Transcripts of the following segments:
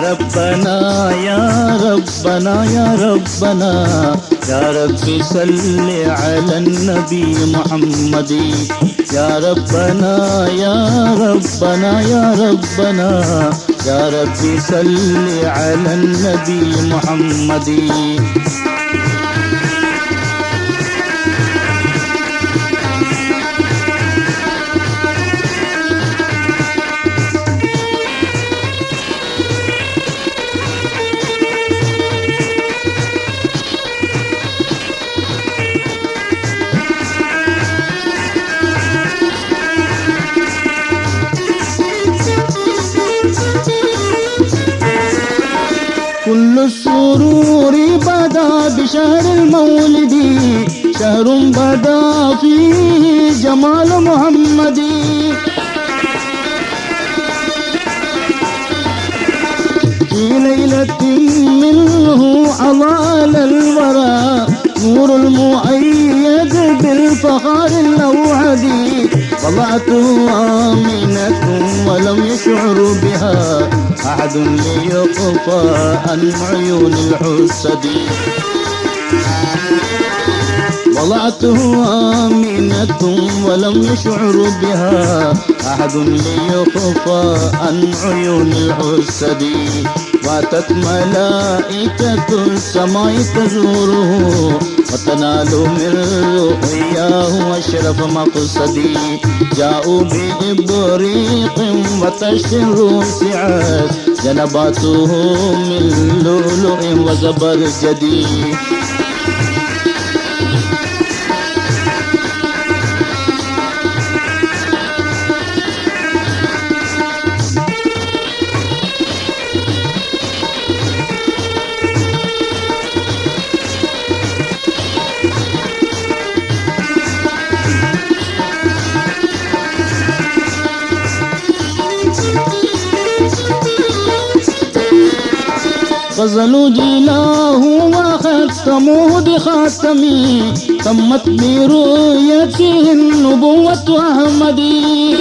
ربنا يا ربنا يا ربنا يا رب صل على النبي محمد. يا ربنا يا ربنا يا ربنا يا رب صل على النبي محمد. بدا فيه جمال محمد في ليلة منه أضال الورى نور المؤيد بالفخار الأوعدي وضعته آمنة ولم يشعر بها أحد ليقفى عن عيون الحسد وضعته آمنة ولم يشعر بها. أحد ليخفى عن عيون الحسد واتت ملائكة السماء تزوره. وتنال من رؤياه أشرف مقصدي جاءوا بإبريق وتشر سعاد. جنباته من لؤلؤ وزبرجدي غزلوا جيلاه وختموه بخاتمي تمت برؤيته النبوة أحمدي.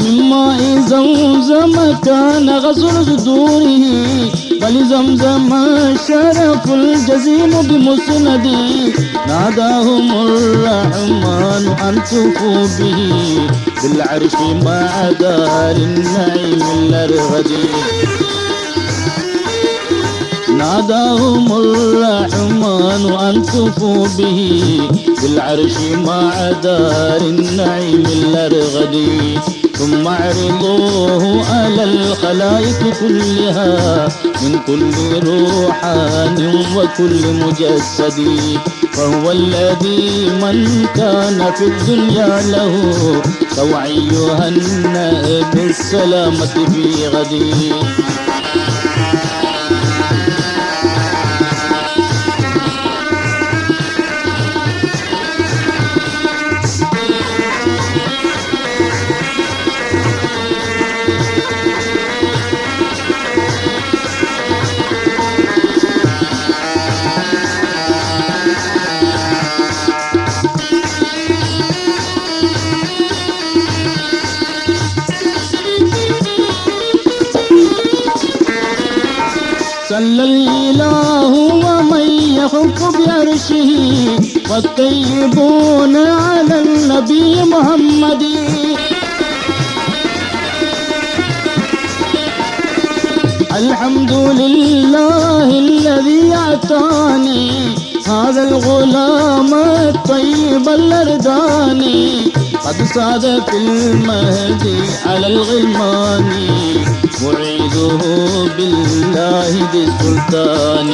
من ماء زمزم كان غسل صدوره بل زمزم شرف الجزيم بمسندي ناداهم الرحمن أن تفوا به. بالعرش مع دار النعيم الأرغدي ناداهم الرحمن أن تفوا به. بالعرش مع دار النعيم الأرغدي ثم اعرضوه على الخلائق كلها من كل روحان وكل مجسد. فهو الذي من كان في الدنيا له توعي يهنأ بالسلامة في غدي الإله ومن يخف بعرشه والطيبون على النبي محمد. الحمد لله الذي أعطاني هذا الغلام الطيب الأرداني. قد صاد في المهدي على الغلمان. معيده بالله ذي السلطان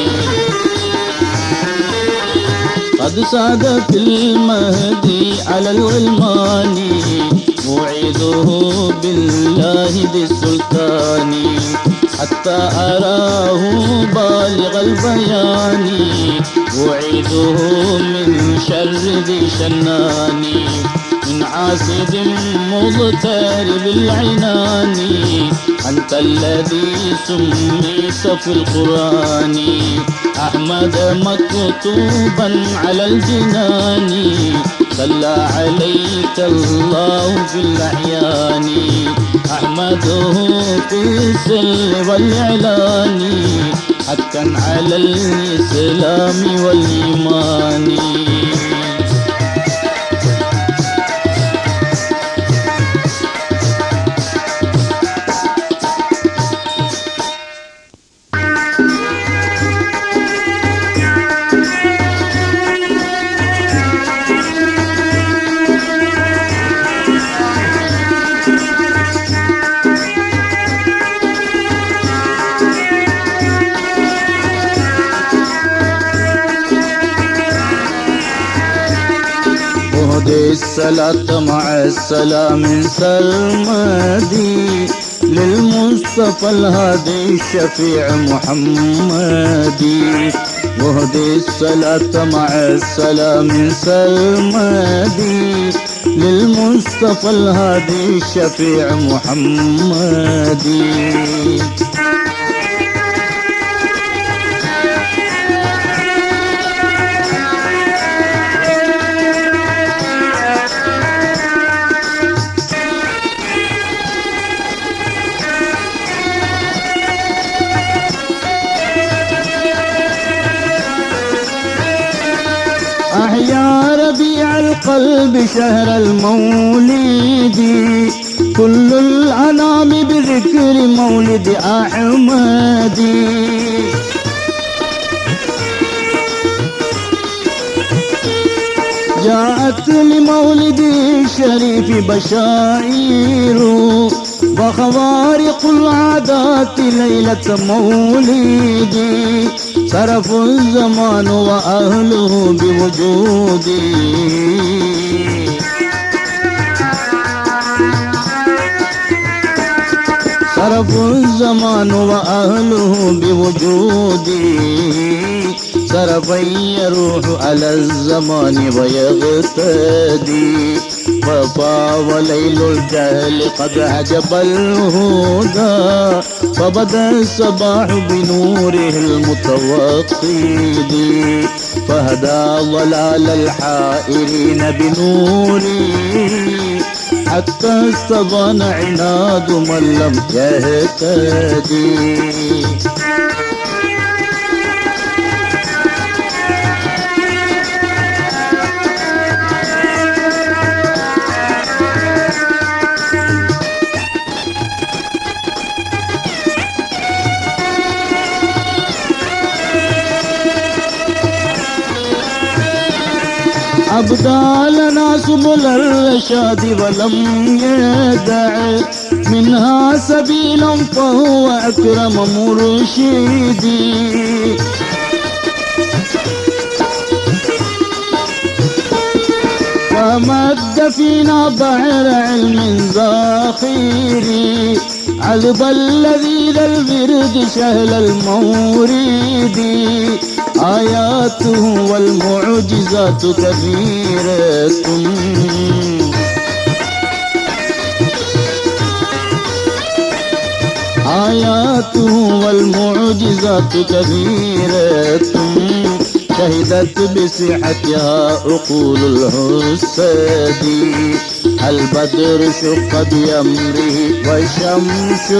قد صاد في المهدي على الغلمان. موعده بالله ذي السلطان حتى أراه بالغ البيان. وعيده من شر ذي شنان. من عاسد مضطرب العنان أنت الذي سميت في القرآن. أحمد مكتوبا على الجنان. صلى عليك الله في الأحيان أحمده في السر والإعلان. حقا على الإسلام والإيمان. الصلاة مع السلام سرمدي للمصطفى الهادي الشفيع محمدي. واهدي الصلاة مع السلام سرمدي للمصطفى الهادي الشفيع محمدي. شهر المولد. كل الأنام بذكر مولد أحمد. جاءت لمولد الشريف بشائر. وخوارق العادات ليلة مولدي صرف الزمان وأهله بوجودي صرف الزمان وأهله بوجودي صرفا يروح على الزمان ويغتدي. فطاب ليل الجهل قد عجب الهدى. فبدا الصباح بنوره المتوقد. فهدى ضلال الحائرين بنوره. حتى استبان عناد من لم يهتدي. أبدالنا سبل الرشاد ولم يدع. منها سبيلا فهو أكرم مرشدي ومد فينا بحر علم زاخيري علب الذي ذا البرد شهل المورد. آياته والمعجزات كثيرة آياته والمعجزات كثيرة شهدت بصحتها عقول الحساد البدر شق بأمره والشمس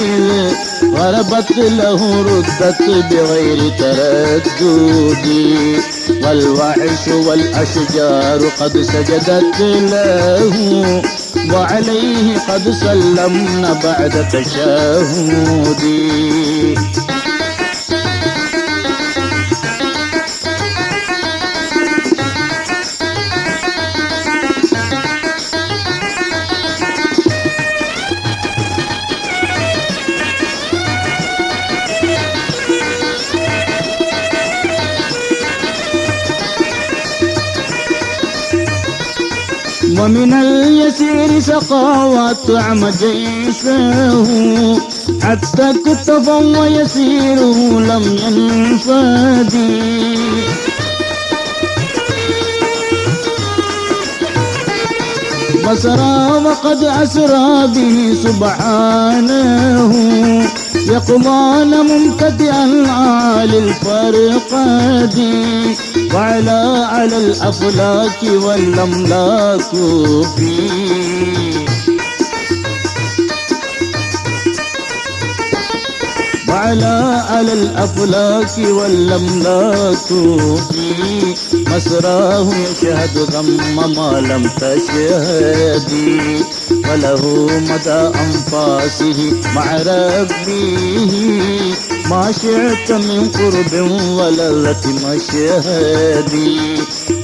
إذ غربت له ردت بغير تردد. والوحش والأشجار قد سجدت له وعليه قد سلمنا بعد تشهد ومن اليسير سقى وطعم جيشه. حتى اكتفى ويسيره لم ينفدي أسرى وقد أسرى به سبحانه. يقضان ممتدئا العالي الفرقد وعلى على الأفلاك والأملاك في. وعلى على الأفلاك والأملاك مسراه يشهد ثم ما لم تشهدي وله مدى أنفاسه مع ربه ما شئت من قرب ولذة مشهدي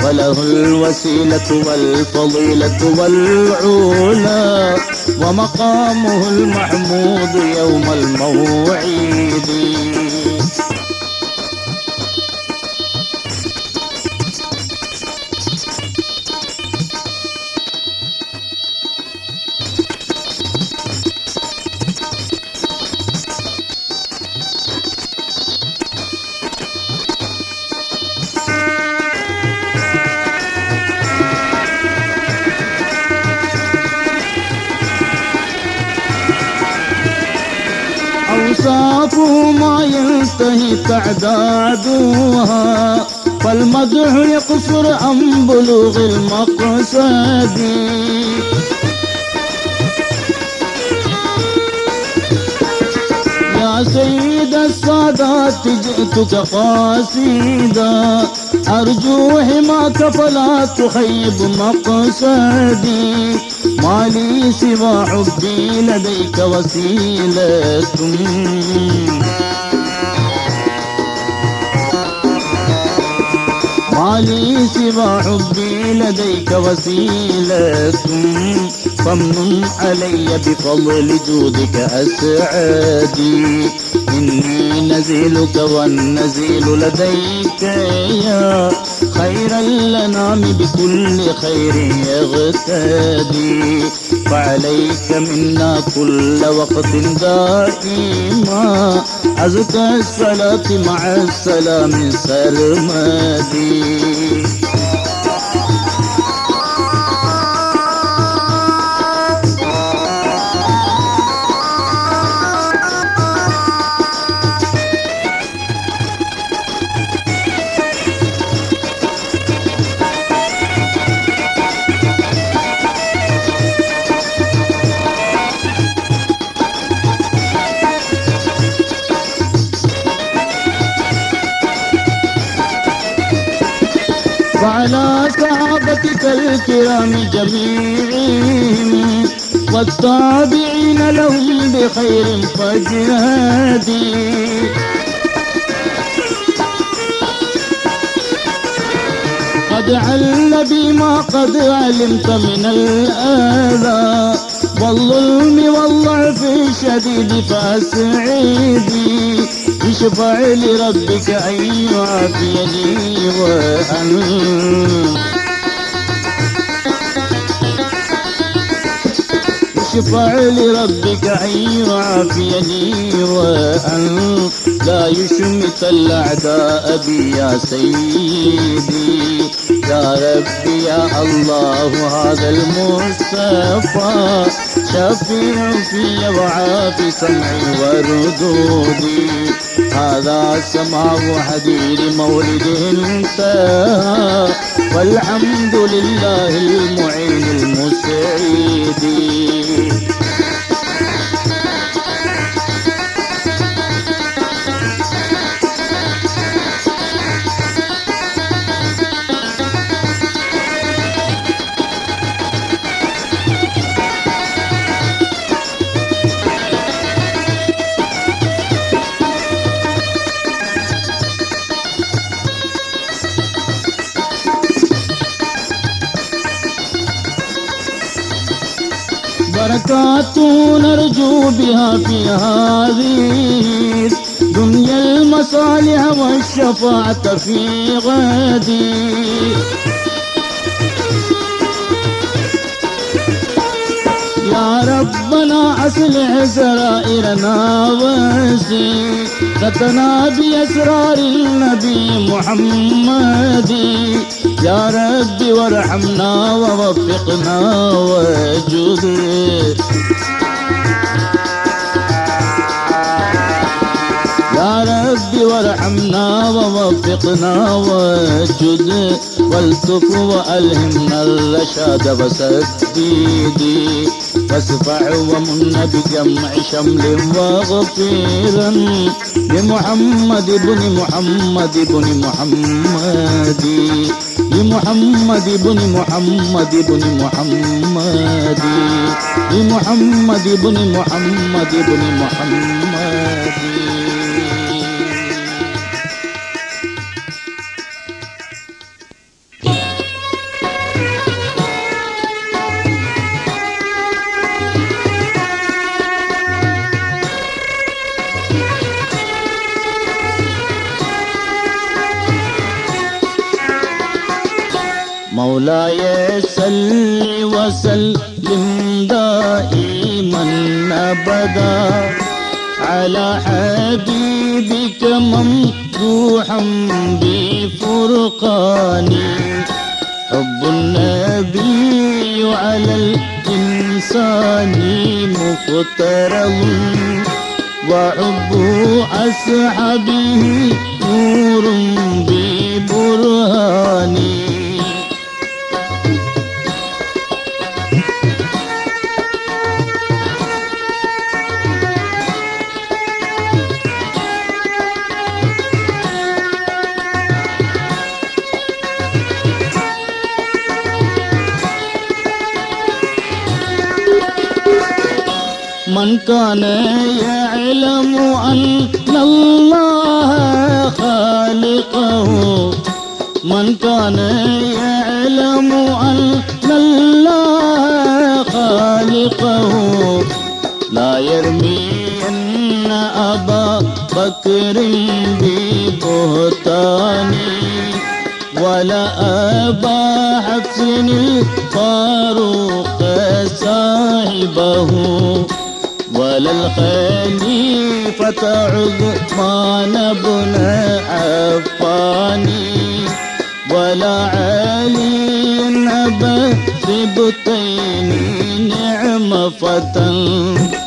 وله الوسيلة والفضيلة والعلا. ومقامه المحمود يوم الموعد. ينتهي تعدادها فالمدح يقصر عن بلوغ المقصد. يا سيد السادات جئتك قاصدا. أرجو حماك فلا تخيب مقصدي. ما لي سوى حبي لديك وسيلة. لي سوى حبي لديك وسيلة فمن علي بفضل جودك أسعدي. إني نزيلك والنزيل لديك يا خير الأنام بكل خير يغتدي. فعليك منا كل وقت دائما. أزكى الصلاة مع السلام سرمدي. صحابتك الكرام جميعهم والتابعين لهم بخير فاجهدي قد عل بما قد علمت من الآذى والظلم والضعف الشديد فأسعدي. اشفع لربك أن يعافيني وأن اشفع لربك أن يعافيني وأن لا يشمت الأعداء بي يا سيدي. يا ربي يا الله هذا المصطفى شفيع في وعافي سمعي وردودي. هذا سماع حديد مولد انتهى والحمد لله المعين المسعد செய்தி نرجو بها في هذه دنيا المصالح والشفاعة في غدي يا ربنا أصلح سرائرنا وسيرتنا بأسرار النبي محمد. يا ربي وارحمنا ووفقنا وجد ووفقنا واسجد والتف وألهمنا الرشاد وسديدي واسفع ومن بجمع شمل وغفيرا لمحمد بن محمد بن محمد. لمحمد بن محمد بن محمد. لمحمد بن محمد بن محمد. مولاي صل وسلم دائما أبدا. على حبيبك ممدوحا بفرقان. حب النبي على الإنسان مفترض وحب أصحابه نور ببرهان كان يعلم أن الله خالقه. من كان يعلم أن الله خالقه. لا يرمي أن أبا بكر ببهتان ولا أبا حفص الفاروق صاحبه. ولا الخليفة عثمان بن عفان ولا علي أبا سبطين نعم فتى.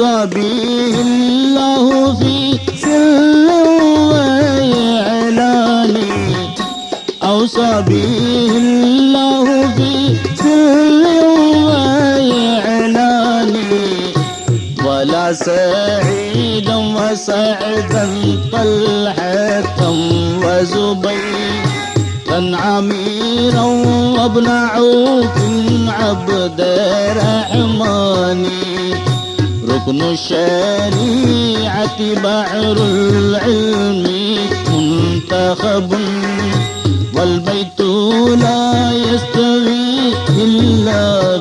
به الله في سر وإعلان. أوصى به الله في سر وإعلان. ولا سعيدا وسعدا طلحة وزبير. عميرا وابن عوف عبد الرحمن. ركن الشريعة بحر العلم منتخب والبيت لا يستوي إلا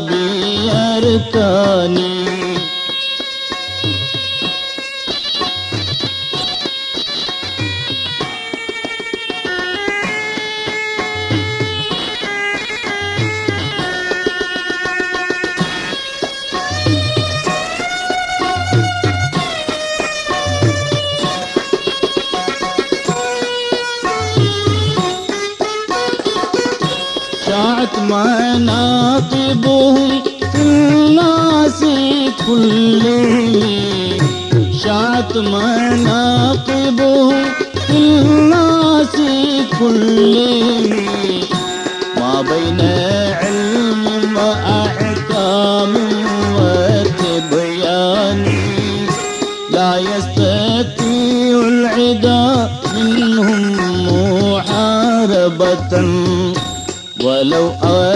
بأركانه كلهم شاعت مناقبهم في الناس كلهم ما بين علم وأحكام وتبيان لا يستطيع العدا منهم محاربة ولو أتوهم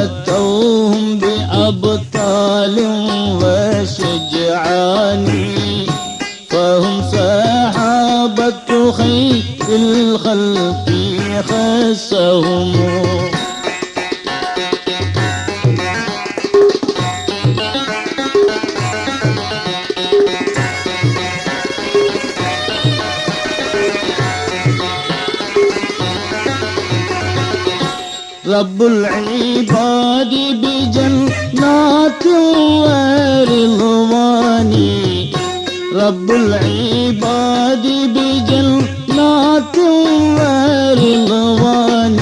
رب العباد بجنات ورضوان رب العباد بجنات ورضوان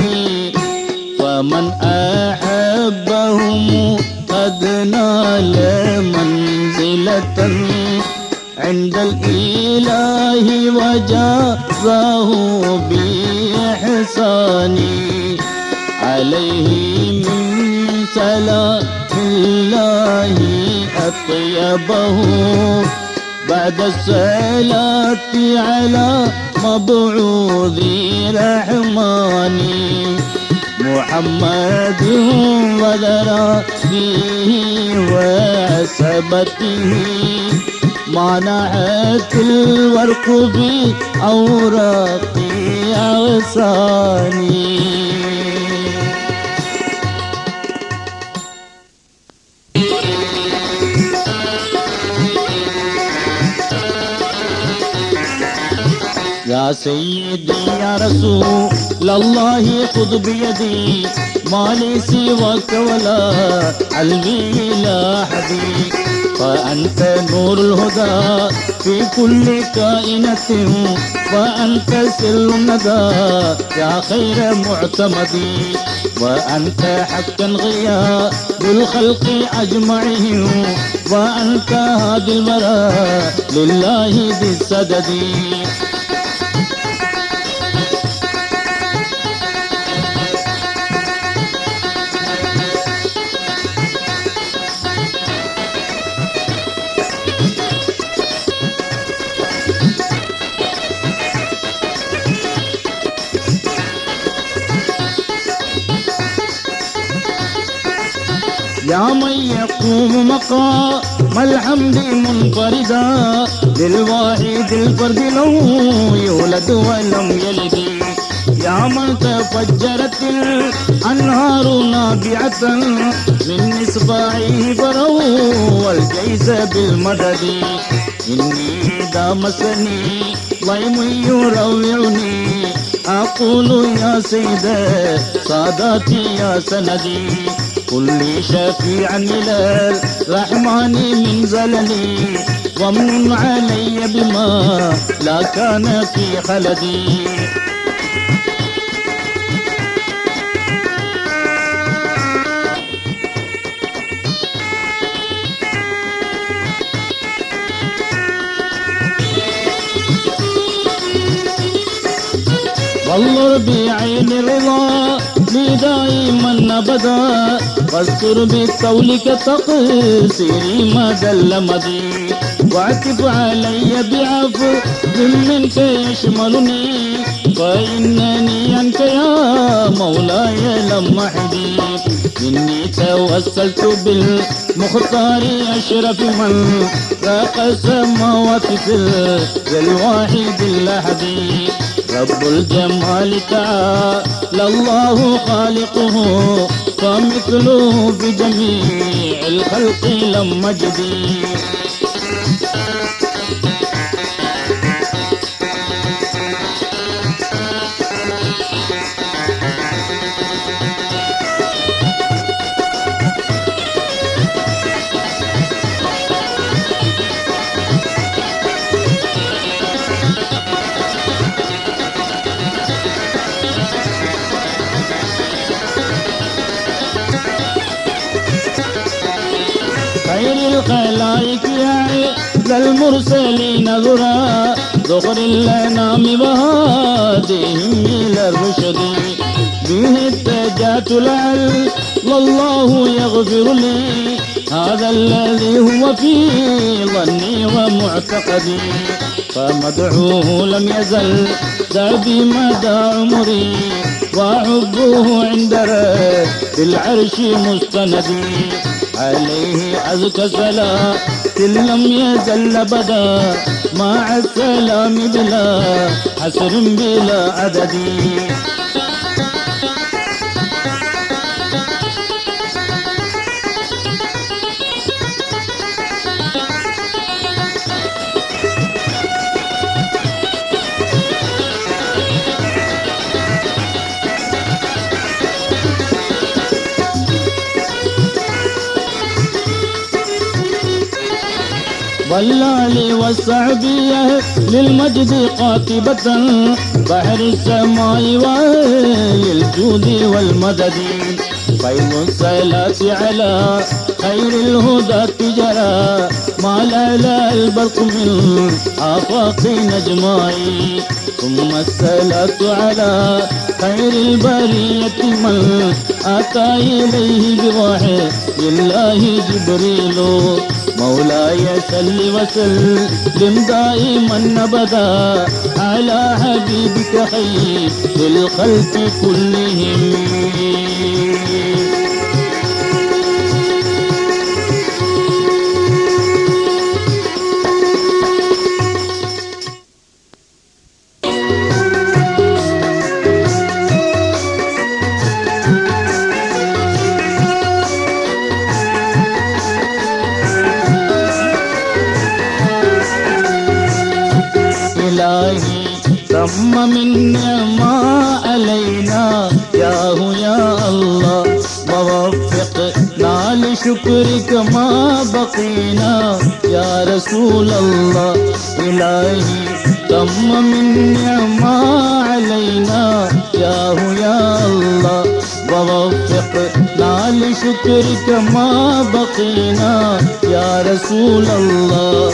فمن أحبهم قد نال منزلة عند الإله وجازاه بإحسان. عليه من سلام الله أطيبه. بعد الصلاة على مبعوث رحمن محمد وذرى فيه وعصبته. منعت الورق في أوراق أغصاني يا سيدي يا رسول الله خذ بيدي. ما لي سواك ولا علمي لا حدي فأنت نور الهدى في كل كائنة. وأنت سر الندى يا خير معتمدي. وأنت حقا غيا بالخلق أجمعهم وأنت هادي البراء لله بالسدد. يا من يقوم مقام الحمد منفردا. للواحد الفرد لو يولد ولم يلد. يا من تفجرت الأنهار نابعة من إصبعه فروا الجيش بالمدد. إني دامسني ضيم يروعني. أقول يا سيد ساداتي يا سندي. كل شفيعا إلى الرحمن من زلني ومن علي بما لا كان في خلدي. والله بعين الرضا لي دائما أبدا. واستر بقولك تقصيري ما دل مضي. واعتف علي بعفو منك يشملني فإنني عنك يا مولاي لم أحدي إني توسلت بالمختار أشرف من راق السماوات في الواحد الأحدي رب الجمال تعالى الله خالقه فمثله في جميع الخلق لم مجدي الخلائق يا للمرسلين ذرا ذخر الأنام وهاديهم إلى الرشد. به اتجهت لعل الله يغفر لي هذا الذي هو في ظني ومعتقدي فمدعوه لم يزل دربي مدى عمري وحبه عند رب العرش مستندي عليه أزكى صلاة لم يزل بدا مع السلام بلا حسر بلا عدد. والآل والصحبية للمجد قاطبة بحر السماء وللجود والمدد فيض الصلاة على خير الهدى تجرى ما لا البرق من آفاق نجمائي ثم الصلاة على خير البرية من أتى إليه بوحي لله جبريل مولاي سل وسلم. دائما أبدا على حبيبك خير الخلق كلهم. بقينا يا رسول الله. إلهي تم من ما علينا. يا هو يا الله ووفقنا لشكرك ما بقينا. يا رسول الله.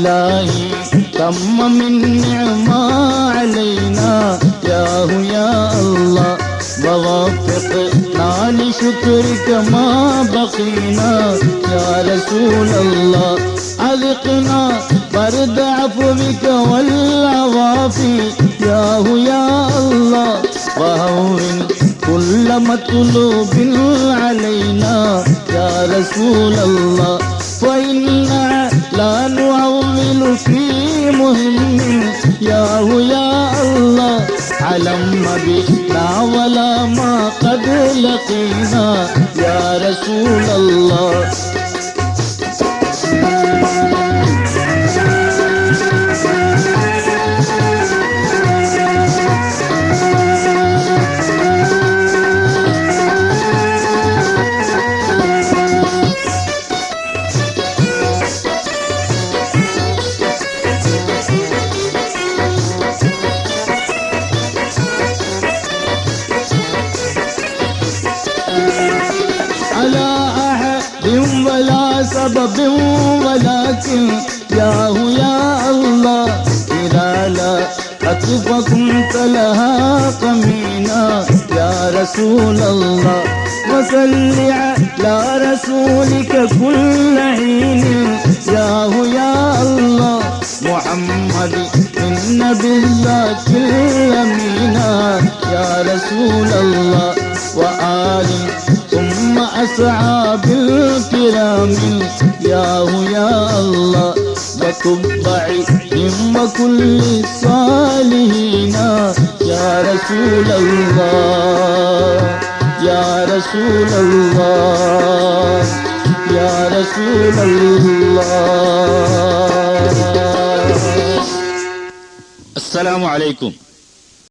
إلهي تم من نعمة علينا. يا هو يا الله. ووفقنا لشكرك ما بقينا. يا رسول الله. أذقنا. برد عفوك والعوافي يا هو يا الله. وهون كل مطلوب علينا. يا رسول الله. فإنا لا نعول في مهم يا هو يا الله علم بنا ولا ما قد لقينا. يا رسول الله ولا سبب ولكن يا هو يا الله إذا لا أطفكم لها قمينا. يا رسول الله وصل على رسولك كل حين. يا هو يا الله محمد إن بالذات الأمينة يا رسول الله وآله ثم أصحاب الكرام. يا يا الله وتبعهم وكل الصالحين. يا رسول الله يا رسول الله يا رسول الله. السلام عليكم.